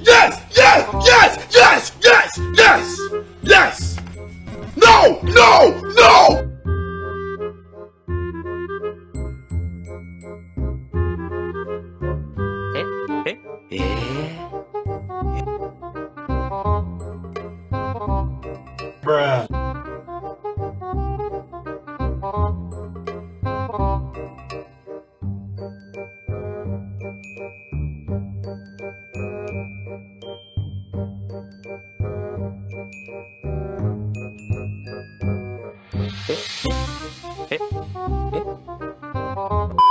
Yes! Yes! Yes! Yes! Yes! Yes! Yes! No! No! No! Bruh. 에? 에? 에?